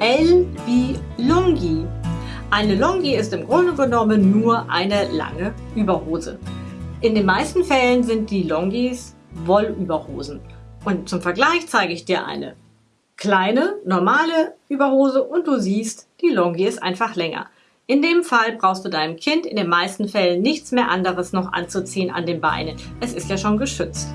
L wie Longi. Eine Longi ist im Grunde genommen nur eine lange Überhose. In den meisten Fällen sind die Longis Wollüberhosen. Und zum Vergleich zeige ich dir eine kleine, normale Überhose und du siehst, die Longi ist einfach länger. In dem Fall brauchst du deinem Kind in den meisten Fällen nichts mehr anderes noch anzuziehen an den Beinen. Es ist ja schon geschützt.